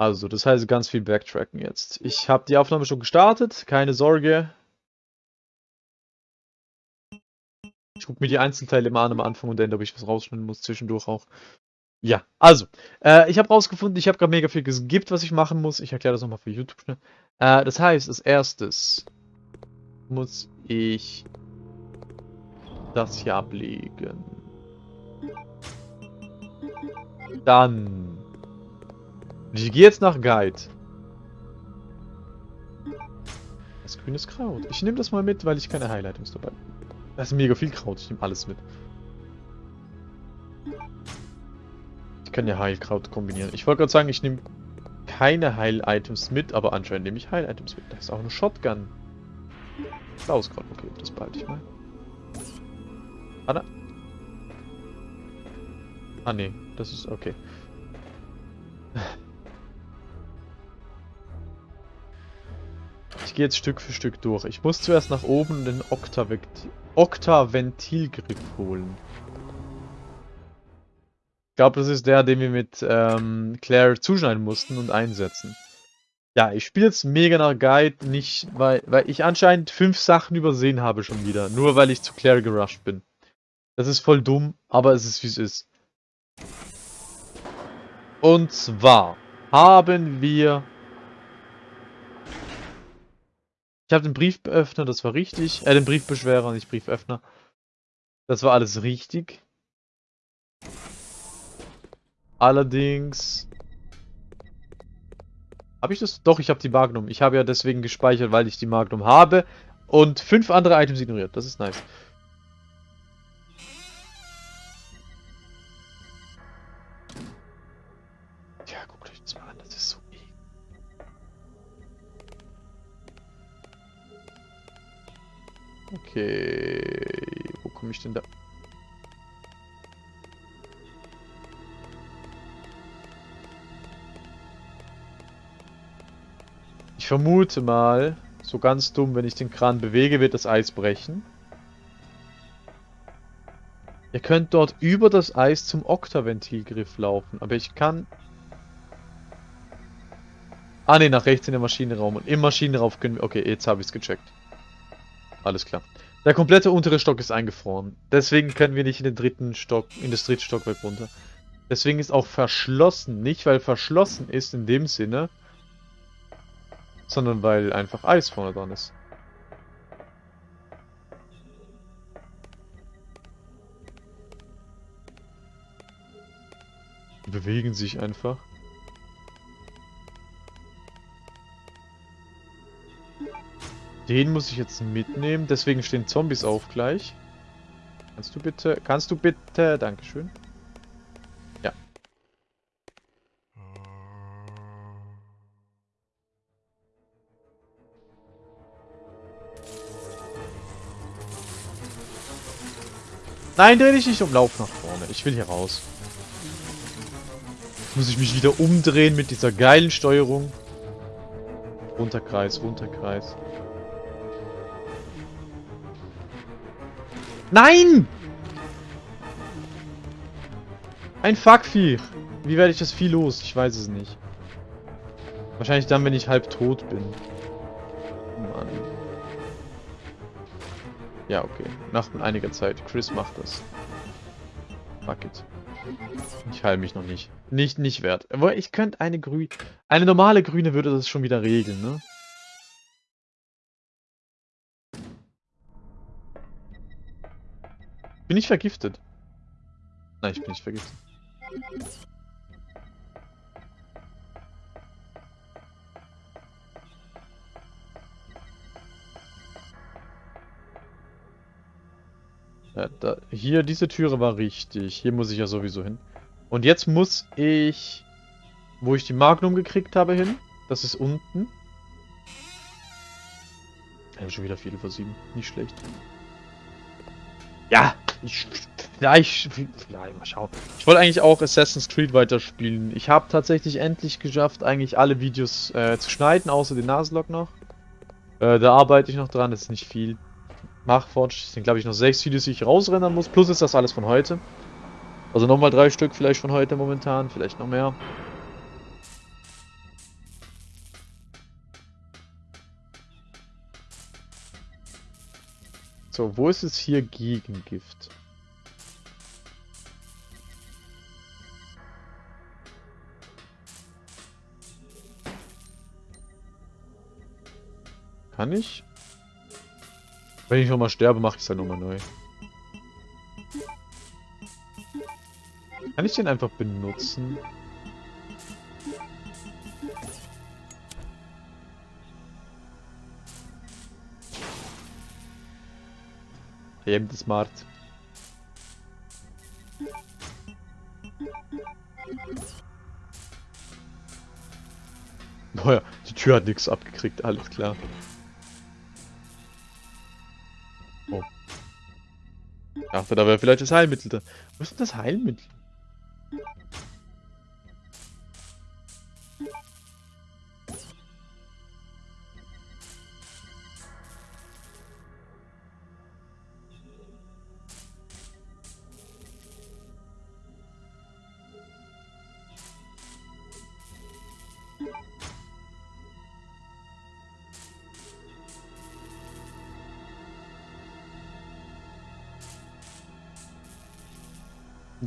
Also, das heißt ganz viel Backtracken jetzt. Ich habe die Aufnahme schon gestartet, keine Sorge. Ich gucke mir die Einzelteile immer an am Anfang und dann, ob ich was rausschneiden muss, zwischendurch auch. Ja, also, äh, ich habe rausgefunden, ich habe gerade mega viel geskippt, was ich machen muss. Ich erkläre das nochmal für YouTube schnell. Äh, das heißt, als erstes muss ich das hier ablegen. Dann. Ich gehe jetzt nach Guide. Das grünes Kraut. Ich nehme das mal mit, weil ich keine Highlightings dabei habe. Da ist mega viel Kraut. Ich nehme alles mit. Ich kann ja Heilkraut kombinieren. Ich wollte gerade sagen, ich nehme keine Heil-Items mit, aber anscheinend nehme ich Heil-Items mit. Da ist auch eine Shotgun. Blaues Kraut. Okay, das behalte ich mal. Anna? Ah, nee. Das ist okay. Ich gehe jetzt Stück für Stück durch. Ich muss zuerst nach oben den Okta-Ventilgriff holen. Ich glaube, das ist der, den wir mit ähm, Claire zuschneiden mussten und einsetzen. Ja, ich spiele jetzt mega nach Guide, nicht, weil, weil ich anscheinend fünf Sachen übersehen habe schon wieder. Nur weil ich zu Claire gerusht bin. Das ist voll dumm, aber es ist wie es ist. Und zwar haben wir Ich habe den Brieföffner, das war richtig. Äh, den Briefbeschwerer, nicht Brieföffner. Das war alles richtig. Allerdings... Habe ich das? Doch, ich habe die Magnum. Ich habe ja deswegen gespeichert, weil ich die Magnum habe. Und fünf andere Items ignoriert. Das ist nice. Okay. Wo komme ich denn da? Ich vermute mal, so ganz dumm, wenn ich den Kran bewege, wird das Eis brechen. Ihr könnt dort über das Eis zum Oktaventilgriff laufen, aber ich kann... Ah ne, nach rechts in den Maschinenraum. Und im Maschinenraum können wir... Okay, jetzt habe ich es gecheckt. Alles klar. Der komplette untere Stock ist eingefroren. Deswegen können wir nicht in den dritten Stock, in das dritte Stockwerk runter. Deswegen ist auch verschlossen. Nicht, weil verschlossen ist in dem Sinne, sondern weil einfach Eis vorne dran ist. Die bewegen sich einfach. Den muss ich jetzt mitnehmen, deswegen stehen Zombies auf gleich. Kannst du bitte, kannst du bitte, Dankeschön. Ja. Nein, dreh dich nicht um, lauf nach vorne. Ich will hier raus. Jetzt muss ich mich wieder umdrehen mit dieser geilen Steuerung. Runterkreis, Runterkreis. Nein! Ein Fuckvieh. Wie werde ich das Vieh los? Ich weiß es nicht. Wahrscheinlich dann, wenn ich halb tot bin. Mann. Ja, okay. Nach einiger Zeit. Chris macht das. Fuck it. Ich heile mich noch nicht. Nicht, nicht wert. Aber ich könnte eine grüne... Eine normale grüne würde das schon wieder regeln, ne? Bin ich vergiftet? Nein, ich bin nicht vergiftet. Ja, da, hier, diese Türe war richtig. Hier muss ich ja sowieso hin. Und jetzt muss ich, wo ich die Magnum gekriegt habe, hin. Das ist unten. Ja, schon wieder über sieben. Nicht schlecht. Ja, ich, ja, ich, ja, mal schauen. Ich wollte eigentlich auch Assassin's Creed weiterspielen. Ich habe tatsächlich endlich geschafft, eigentlich alle Videos äh, zu schneiden, außer den Nasenlock noch. Äh, da arbeite ich noch dran, das ist nicht viel. Mach Forge, sind glaube ich noch sechs Videos, die ich rausrennen muss. Plus ist das alles von heute. Also nochmal drei Stück vielleicht von heute momentan, vielleicht noch mehr. So, wo ist es hier Gegengift? Kann ich? Wenn ich nochmal sterbe, mache ich es dann nochmal neu. Kann ich den einfach benutzen? Eben smart. Naja, die Tür hat nichts abgekriegt, alles klar. Oh. Ich dachte, da wäre vielleicht das Heilmittel da. Wo ist denn das Heilmittel?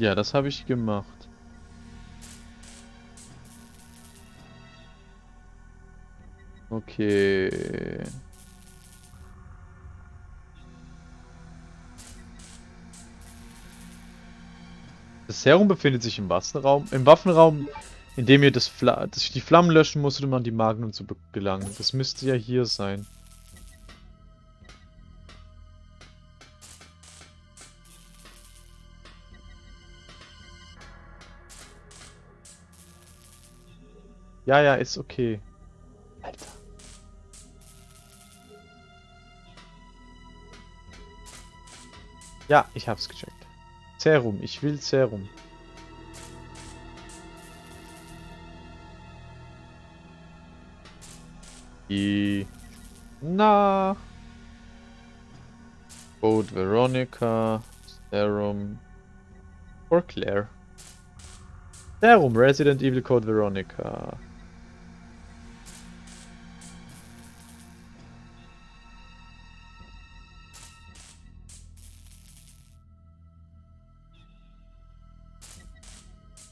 Ja, das habe ich gemacht. Okay. Das Serum befindet sich im Waffenraum, im Waffenraum, in dem ihr das, Fla das die Flammen löschen musstet, um an die Magnum zu gelangen. Das müsste ja hier sein. Ja, ja, ist okay. Alter. Ja, ich hab's gecheckt. Serum, ich will Serum. Die... Na... Code Veronica, Serum... For Claire. Serum, Resident Evil Code Veronica.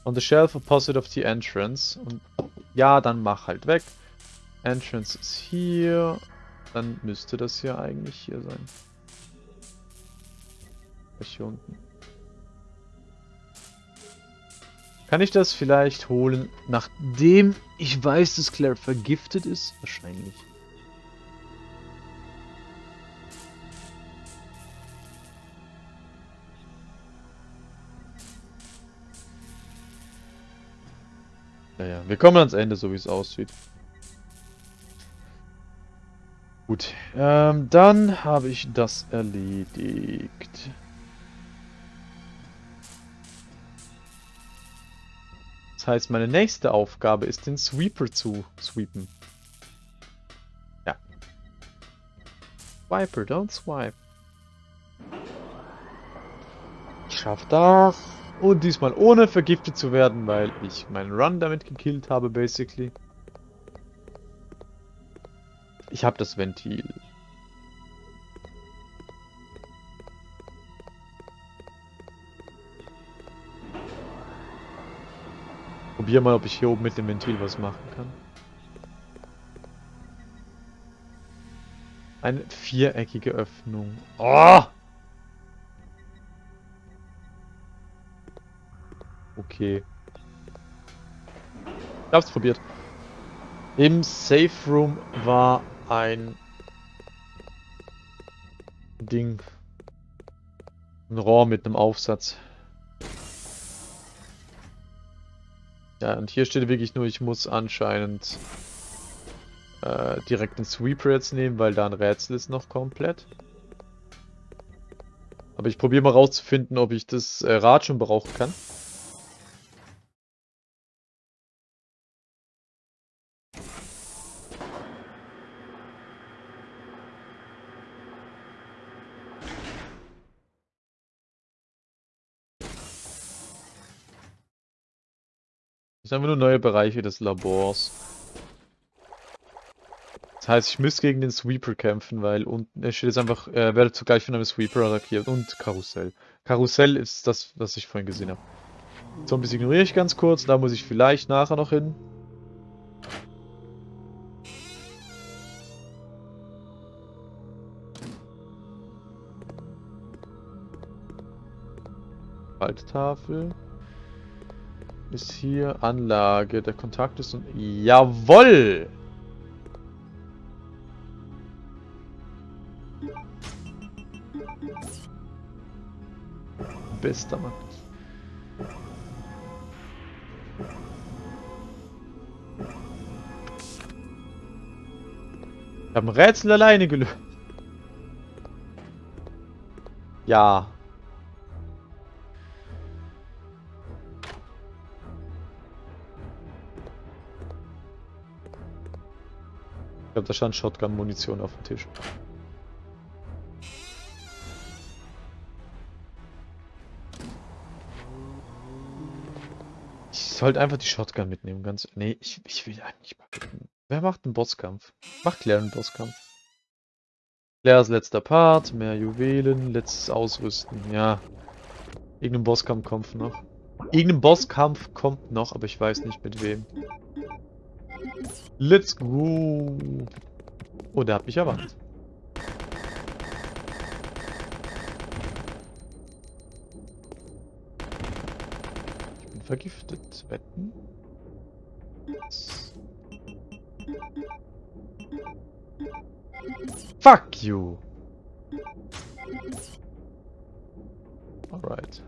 On the shelf opposite of the entrance. Und ja, dann mach halt weg. Entrance ist hier. Dann müsste das hier eigentlich hier sein. Hier unten. Kann ich das vielleicht holen, nachdem ich weiß, dass Claire vergiftet ist? Wahrscheinlich. Naja, wir kommen ans Ende, so wie es aussieht. Gut, ähm, dann habe ich das erledigt. Das heißt, meine nächste Aufgabe ist, den Sweeper zu sweepen. Ja. Swiper, don't swipe. Ich schaff das. Und diesmal ohne vergiftet zu werden, weil ich meinen Run damit gekillt habe, basically. Ich habe das Ventil. Probier mal, ob ich hier oben mit dem Ventil was machen kann. Eine viereckige Öffnung. Oh! Okay. Ich hab's probiert. Im Safe Room war ein Ding. Ein Rohr mit einem Aufsatz. Ja, und hier steht wirklich nur, ich muss anscheinend äh, direkt den Sweeper jetzt nehmen, weil da ein Rätsel ist noch komplett. Aber ich probiere mal rauszufinden, ob ich das äh, Rad schon brauchen kann. Das sind einfach nur neue Bereiche des Labors. Das heißt, ich müsste gegen den Sweeper kämpfen, weil unten steht jetzt einfach, er werde zugleich von einem Sweeper attackiert und Karussell. Karussell ist das, was ich vorhin gesehen habe. Zombies ignoriere ich ganz kurz, da muss ich vielleicht nachher noch hin. Waldtafel. Ist hier Anlage, der Kontakt ist und... Jawoll! Bester Mann. Ich habe ein Rätsel alleine gelöst. Ja. Ich glaube, da stand Shotgun-Munition auf dem Tisch. Ich sollte einfach die Shotgun mitnehmen, ganz... Nee, ich, ich will eigentlich... Wer macht einen Bosskampf? Macht Claire einen Bosskampf. Claires letzter Part, mehr Juwelen, letztes Ausrüsten, ja. Irgendein Bosskampf kommt noch. Irgendein Bosskampf kommt noch, aber ich weiß nicht mit wem. Let's go. Oh, der hat mich erwartet. Ich bin vergiftet. Wetten? Fuck you! Alright.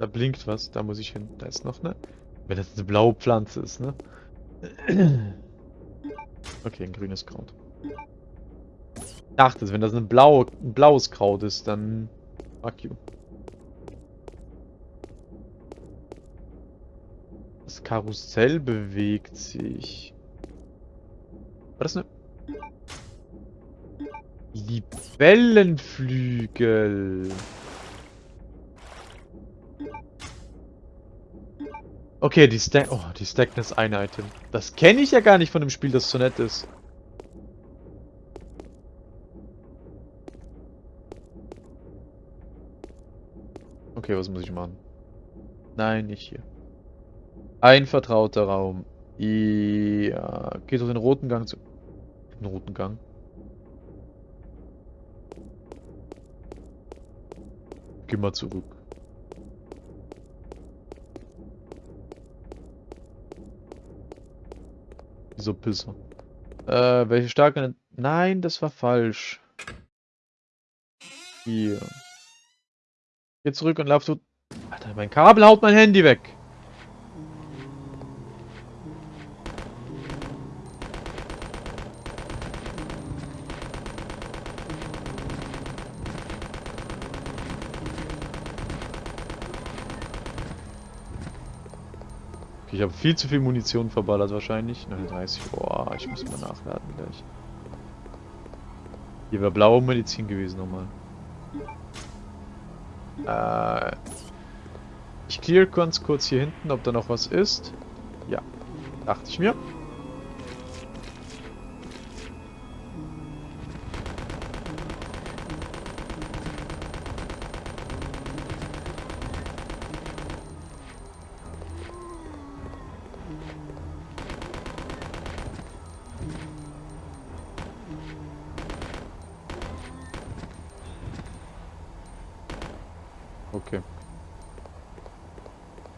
Da blinkt was, da muss ich hin. Da ist noch eine. Wenn das eine blaue Pflanze ist, ne? Okay, ein grünes Kraut. Ich dachte, wenn das eine blaue, ein blaues Kraut ist, dann... Fuck you. Das Karussell bewegt sich. War das eine... Libellenflügel. Okay, die Stack... Oh, die stacken das eine Item. Das kenne ich ja gar nicht von dem Spiel, das so nett ist. Okay, was muss ich machen? Nein, nicht hier. Ein vertrauter Raum. Ja, geht durch den roten Gang zu... Den roten Gang? Geh mal zurück. So Pisser. Äh, welche starke... Nein, das war falsch. Hier. Geh zurück und lauf du... Alter, mein Kabel haut mein Handy weg. Viel zu viel Munition verballert wahrscheinlich. 39. Boah, ich muss mal nachladen gleich. Hier wäre blaue Medizin gewesen nochmal. Äh, ich clear ganz kurz hier hinten, ob da noch was ist. Ja, dachte ich mir.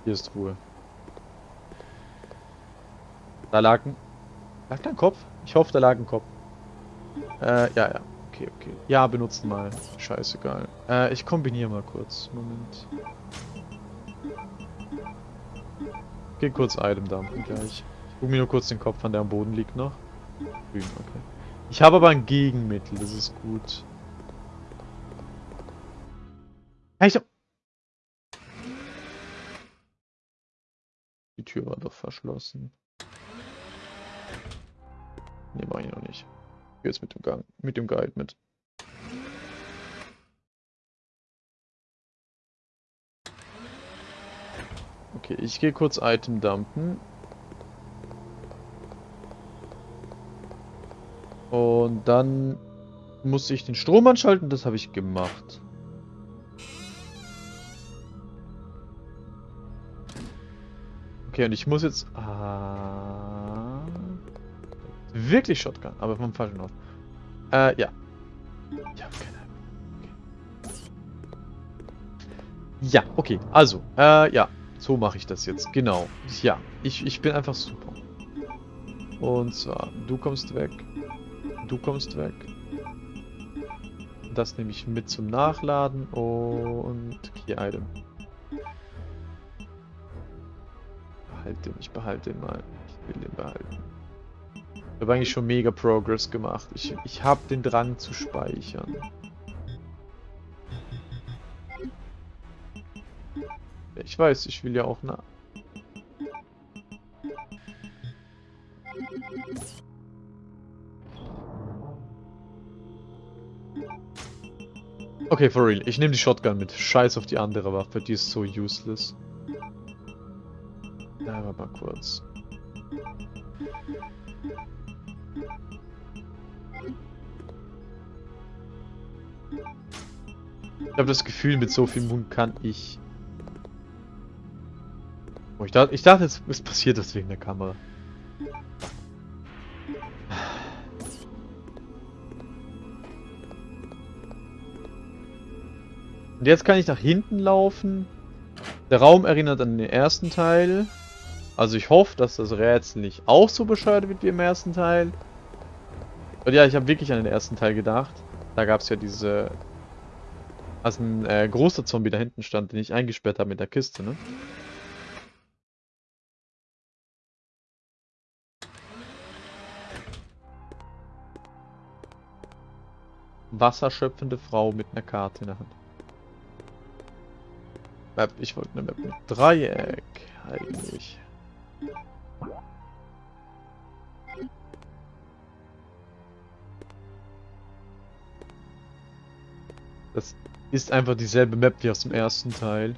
Hier ist Ruhe. Da lag ein... Lag da ein Kopf? Ich hoffe, da lag ein Kopf. Äh, ja, ja. Okay, okay. Ja, benutzen mal. Scheißegal. Äh, ich kombiniere mal kurz. Moment. Geh kurz Item dumpen gleich. Ich guck mir nur kurz den Kopf an, der am Boden liegt noch. Grün, okay. Ich habe aber ein Gegenmittel, das ist gut. Tür war doch verschlossen. Ne, war ich noch nicht. Jetzt mit dem Gang, mit dem Guide mit. Okay, ich gehe kurz Item dumpen. Und dann muss ich den Strom anschalten, das habe ich gemacht. Okay, und ich muss jetzt... Ah, wirklich Shotgun, aber vom falschen Ort. Äh, ja. Ich habe keine. Ja, okay. Also, äh, ja. So mache ich das jetzt. Genau. Ja, ich, ich bin einfach super. Und zwar, du kommst weg. Du kommst weg. Das nehme ich mit zum Nachladen und Key Item. Behalte den, ich behalte den mal. Ich will den behalten. Ich habe eigentlich schon mega Progress gemacht. Ich, ich habe den Drang zu speichern. Ich weiß, ich will ja auch nach. Okay, for real. Ich nehme die Shotgun mit. Scheiß auf die andere Waffe, die ist so useless. Mal kurz. Ich habe das Gefühl, mit so viel Mund kann ich... Oh, ich, dachte, ich dachte, jetzt es passiert das wegen der Kamera. Und jetzt kann ich nach hinten laufen. Der Raum erinnert an den ersten Teil. Also ich hoffe, dass das Rätsel nicht auch so bescheuert wird wie im ersten Teil. Und ja, ich habe wirklich an den ersten Teil gedacht. Da gab es ja diese... Also ein äh, großer Zombie da hinten stand, den ich eingesperrt habe mit der Kiste, ne? Wasserschöpfende Frau mit einer Karte in der Hand. Map, ich wollte eine Map mit Dreieck, eigentlich. Das ist einfach dieselbe Map wie aus dem ersten Teil.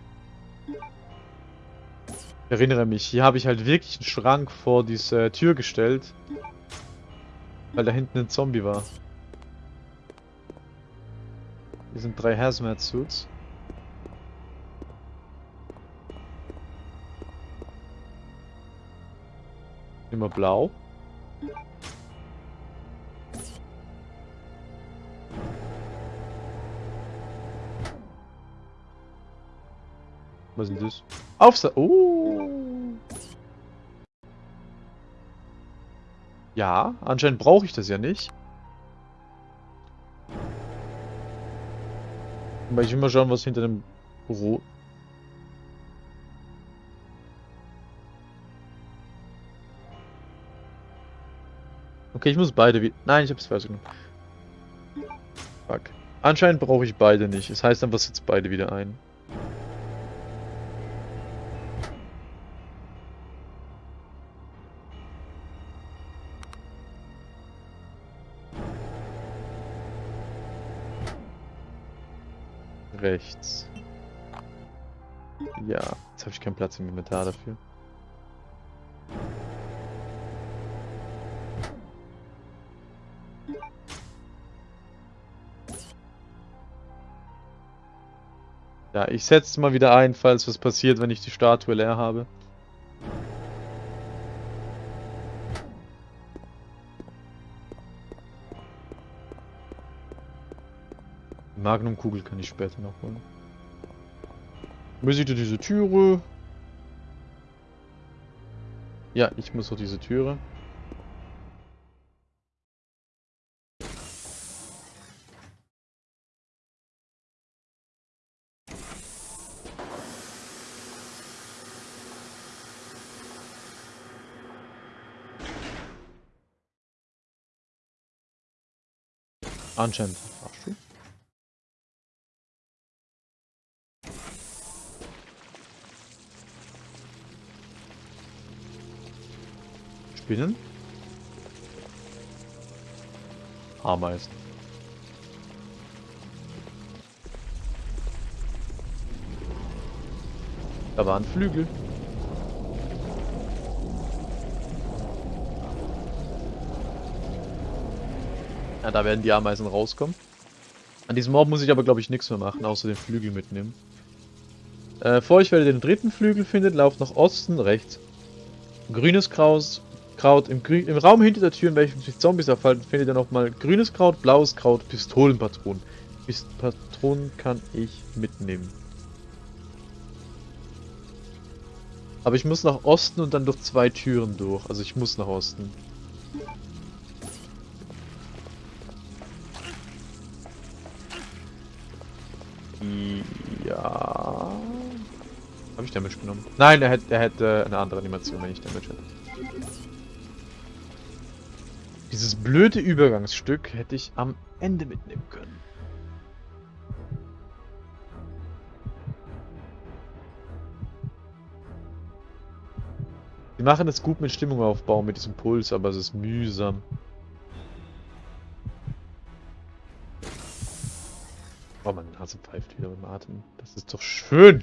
Ich erinnere mich, hier habe ich halt wirklich einen Schrank vor diese Tür gestellt. Weil da hinten ein Zombie war. Hier sind drei Hazmat-Suits. Immer blau. Was ist das? Aufsa... Oh! Ja, anscheinend brauche ich das ja nicht. Aber ich will mal schauen, was hinter dem Büro... Okay, ich muss beide wieder... Nein, ich habe es falsch genommen. Fuck. Anscheinend brauche ich beide nicht. Das heißt, dann was jetzt beide wieder ein. Rechts. Ja, jetzt habe ich keinen Platz im Inventar dafür. Ja, ich setze mal wieder ein, falls was passiert, wenn ich die Statue leer habe. Magnumkugel kann ich später noch holen. Muss ich diese Türe? Ja, ich muss durch diese Türe. Anscheinend. Ach, du? Spinnen? Ameisen. Da waren Flügel. Ja, da werden die Ameisen rauskommen. An diesem Mob muss ich aber, glaube ich, nichts mehr machen, außer den Flügel mitnehmen. Äh, vor euch, wenn ihr den dritten Flügel findet, lauft nach Osten, rechts. Grünes Kraut, Kraut im, Grü im Raum hinter der Tür, in welchem sich Zombies aufhalten, findet ihr nochmal grünes Kraut, blaues Kraut, Pistolenpatronen. Patronen kann ich mitnehmen. Aber ich muss nach Osten und dann durch zwei Türen durch. Also ich muss nach Osten. Ich Damage genommen? Nein, er hätte, er hätte eine andere Animation, wenn ich Damage hätte. Dieses blöde Übergangsstück hätte ich am Ende mitnehmen können. Die machen es gut mit Stimmung aufbauen, mit diesem Puls, aber es ist mühsam. Oh, meine Nase pfeift wieder dem Atem. Das ist doch schön.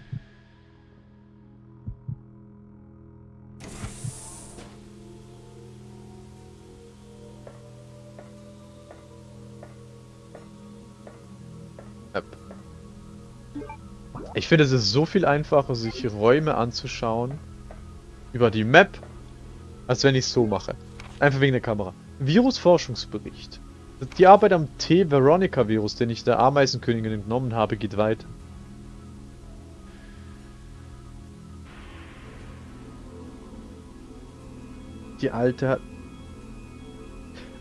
Ich finde, es ist so viel einfacher, sich Räume anzuschauen über die Map, als wenn ich es so mache. Einfach wegen der Kamera. Virus-Forschungsbericht. Die Arbeit am T-Veronica-Virus, den ich der Ameisenkönigin entnommen habe, geht weiter. Die alte.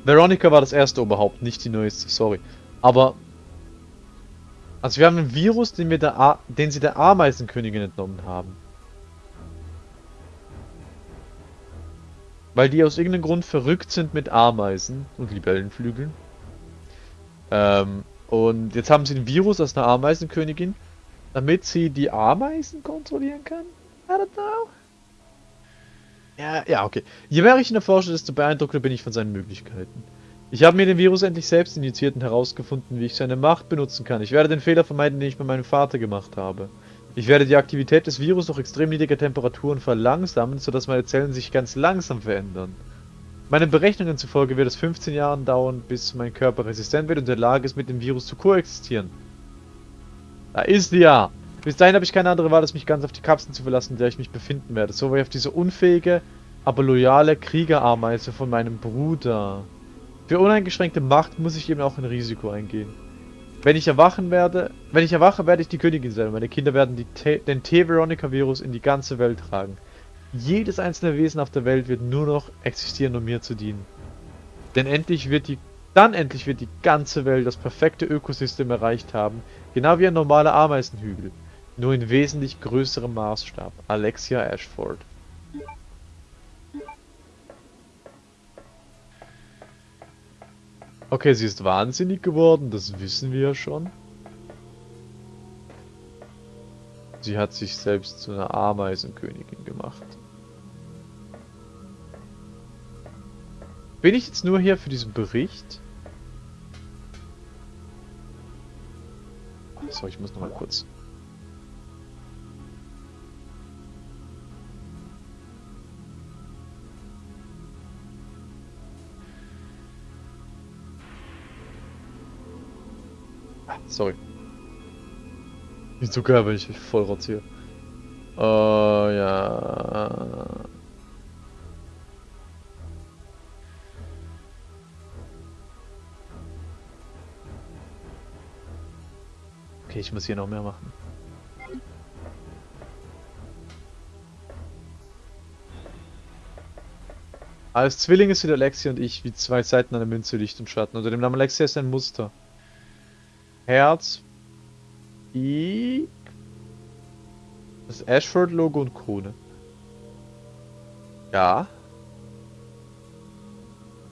Veronica war das erste Oberhaupt, nicht die neueste, sorry. Aber... Also wir haben einen Virus, den, wir der A den sie der Ameisenkönigin entnommen haben. Weil die aus irgendeinem Grund verrückt sind mit Ameisen und Libellenflügeln. Ähm, und jetzt haben sie ein Virus aus einer Ameisenkönigin, damit sie die Ameisen kontrollieren kann. I don't know. Ja, ja, okay. Je mehr ich ihn erforsche, desto beeindruckter bin ich von seinen Möglichkeiten. Ich habe mir den Virus endlich selbst injiziert und herausgefunden, wie ich seine Macht benutzen kann. Ich werde den Fehler vermeiden, den ich bei meinem Vater gemacht habe. Ich werde die Aktivität des Virus durch extrem niedrige Temperaturen verlangsamen, sodass meine Zellen sich ganz langsam verändern. Meinen Berechnungen zufolge wird es 15 Jahre dauern, bis mein Körper resistent wird und in der Lage ist, mit dem Virus zu koexistieren. Da ist die ja! Bis dahin habe ich keine andere Wahl, als mich ganz auf die Kapsel zu verlassen, in der ich mich befinden werde. So wie auf diese unfähige, aber loyale Kriegerameise von meinem Bruder. Für uneingeschränkte Macht muss ich eben auch ein Risiko eingehen. Wenn ich erwachen werde, wenn ich erwache, werde ich die Königin sein. Meine Kinder werden die den T-Veronica-Virus in die ganze Welt tragen. Jedes einzelne Wesen auf der Welt wird nur noch existieren, um mir zu dienen. Denn endlich wird die, dann endlich wird die ganze Welt das perfekte Ökosystem erreicht haben, genau wie ein normaler Ameisenhügel, nur in wesentlich größerem Maßstab. Alexia Ashford. Okay, sie ist wahnsinnig geworden, das wissen wir ja schon. Sie hat sich selbst zu einer Ameisenkönigin gemacht. Bin ich jetzt nur hier für diesen Bericht? Achso, ich muss noch mal kurz. Sorry. Nicht so wenn ich mich voll rotziere. Oh, ja. Okay, ich muss hier noch mehr machen. Als Zwillinge sind Alexia und ich wie zwei Seiten einer Münze Licht und Schatten. Unter dem Namen Alexia ist ein Muster. Herz, I, das Ashford-Logo und Krone. Ja.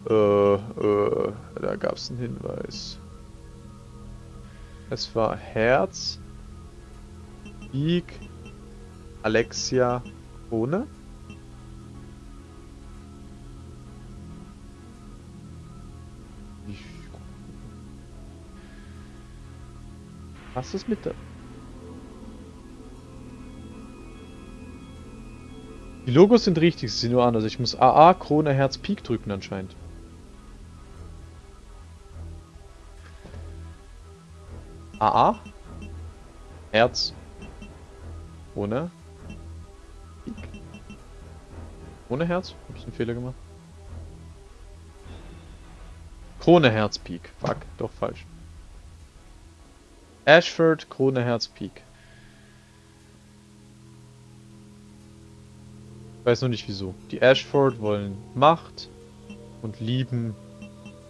Äh, äh, da gab es einen Hinweis. Es war Herz, Ig, Alexia, Krone. Was ist mit der... Die Logos sind richtig, sie sind nur anders. Ich muss AA, Krone, Herz, Pik drücken anscheinend. AA. Herz. Ohne. Pik. Ohne Herz? Hab ich einen Fehler gemacht? Krone Herz Pik. Fuck, doch falsch. Ashford Krone Herz Pik. Ich weiß nur nicht wieso. Die Ashford wollen Macht und lieben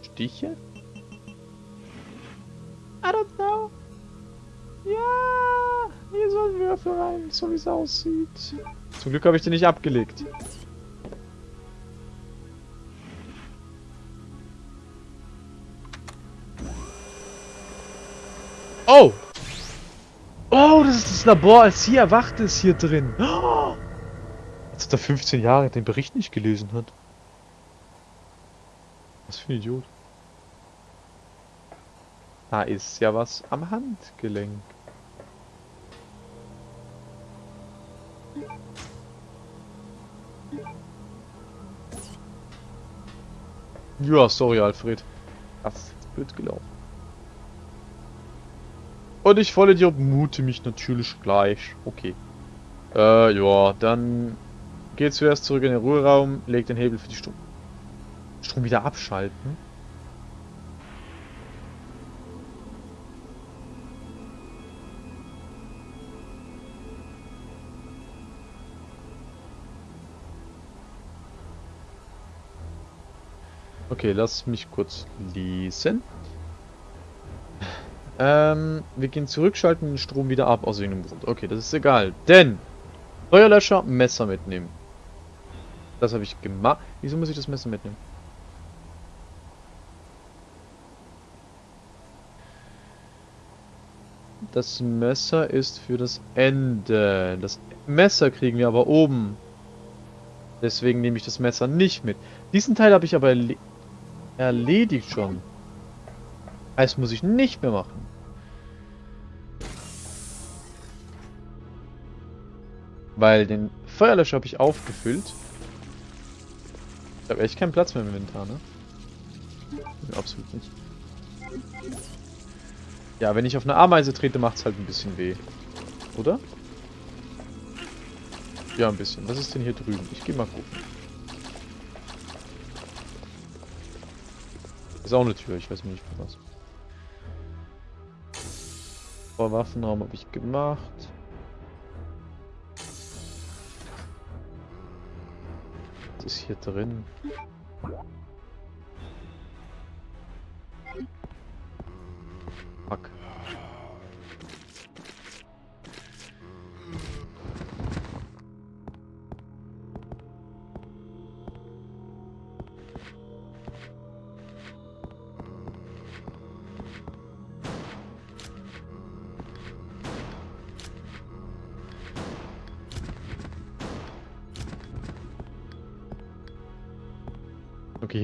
Stiche? I don't know. Ja, hier sollen Würfel rein, so wie es aussieht. Zum Glück habe ich den nicht abgelegt. Oh! Oh, das ist das Labor, als sie erwacht ist hier drin. Oh! Als er 15 Jahre den Bericht nicht gelesen hat. Was für ein Idiot. Da ist ja was am Handgelenk. Ja, sorry Alfred. Das ist blöd gelaufen. Und ich voll Idiot mute mich natürlich gleich. Okay. Äh, ja, dann geht zuerst zurück in den Ruheraum, legt den Hebel für die Strom. Strom wieder abschalten. Okay, lass mich kurz lesen. Ähm, wir gehen zurück, schalten den Strom wieder ab aus irgendeinem Grund. Okay, das ist egal. Denn Feuerlöscher, Messer mitnehmen. Das habe ich gemacht. Wieso muss ich das Messer mitnehmen? Das Messer ist für das Ende. Das Messer kriegen wir aber oben. Deswegen nehme ich das Messer nicht mit. Diesen Teil habe ich aber erle erledigt schon. Das muss ich nicht mehr machen. Weil den Feuerlöscher habe ich aufgefüllt. Ich habe echt keinen Platz mehr im Inventar, ne? Absolut nicht. Ja, wenn ich auf eine Ameise trete, macht es halt ein bisschen weh. Oder? Ja, ein bisschen. Was ist denn hier drüben? Ich gehe mal gucken. Ist auch eine Tür, ich weiß nicht was. Vor Waffenraum habe ich gemacht. Ist hier drin?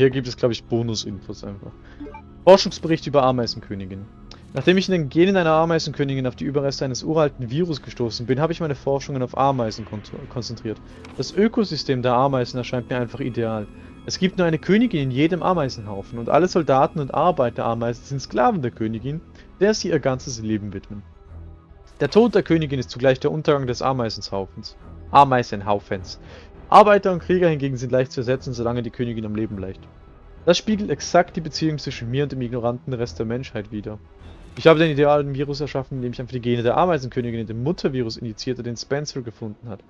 Hier gibt es, glaube ich, Bonus-Infos einfach. Forschungsbericht über Ameisenkönigin. Nachdem ich in den Genen einer Ameisenkönigin auf die Überreste eines uralten Virus gestoßen bin, habe ich meine Forschungen auf Ameisen kon konzentriert. Das Ökosystem der Ameisen erscheint mir einfach ideal. Es gibt nur eine Königin in jedem Ameisenhaufen und alle Soldaten und Arbeiter Ameisen sind Sklaven der Königin, der sie ihr ganzes Leben widmen. Der Tod der Königin ist zugleich der Untergang des Ameisenhaufens. Ameisenhaufens. Arbeiter und Krieger hingegen sind leicht zu ersetzen, solange die Königin am Leben bleibt. Das spiegelt exakt die Beziehung zwischen mir und dem ignoranten Rest der Menschheit wider. Ich habe den idealen Virus erschaffen, indem ich einfach die Gene der Ameisenkönigin in dem Muttervirus injizierte, den Spencer gefunden hat.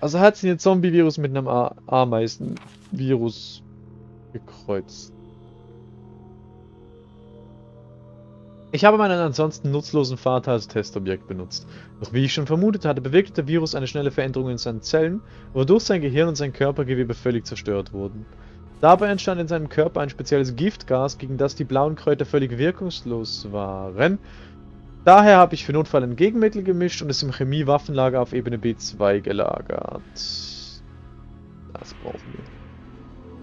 Also hat sie den Zombie-Virus mit einem Ameisenvirus gekreuzt. Ich habe meinen ansonsten nutzlosen Vater als Testobjekt benutzt. Doch wie ich schon vermutet hatte, bewirkte der Virus eine schnelle Veränderung in seinen Zellen, wodurch sein Gehirn und sein Körpergewebe völlig zerstört wurden. Dabei entstand in seinem Körper ein spezielles Giftgas, gegen das die blauen Kräuter völlig wirkungslos waren. Daher habe ich für Notfall ein Gegenmittel gemischt und es im Chemiewaffenlager auf Ebene B2 gelagert. Das brauchen wir.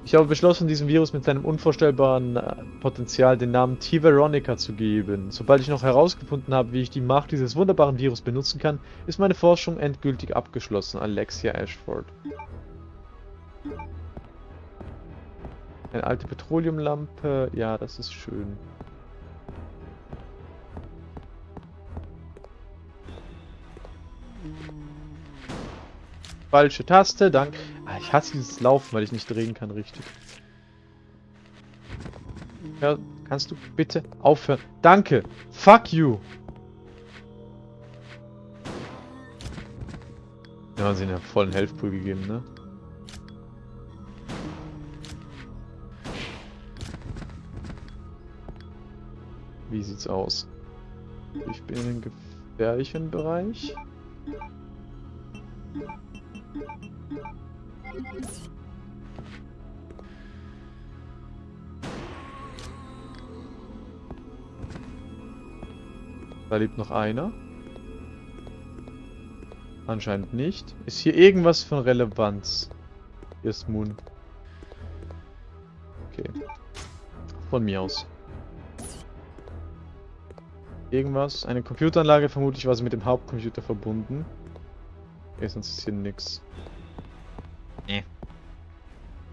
Ich habe beschlossen, diesem Virus mit seinem unvorstellbaren äh, Potenzial den Namen T-Veronica zu geben. Sobald ich noch herausgefunden habe, wie ich die Macht dieses wunderbaren Virus benutzen kann, ist meine Forschung endgültig abgeschlossen. Alexia Ashford. Eine alte Petroleumlampe. Ja, das ist schön. Falsche Taste, danke. Ah, ich hasse dieses Laufen, weil ich nicht drehen kann, richtig. Ja, kannst du bitte aufhören? Danke. Fuck you. Ja, sie haben vollen Health Pool gegeben, ne? Wie sieht's aus? Ich bin in dem gefährlichen Bereich. Da lebt noch einer. Anscheinend nicht. Ist hier irgendwas von Relevanz? Hier ist Moon. Okay. Von mir aus. Irgendwas? Eine Computeranlage, vermutlich war sie mit dem Hauptcomputer verbunden. Okay, sonst ist hier nix. Nee.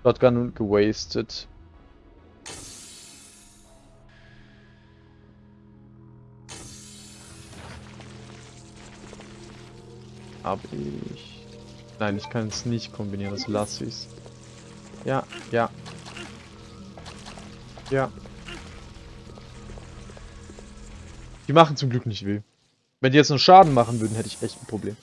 Shotgun gewastet. Hab ich. Nein, ich kann es nicht kombinieren, das lasse ich. Ja, ja. Ja. Die machen zum Glück nicht weh. Wenn die jetzt nur Schaden machen würden, hätte ich echt ein Problem.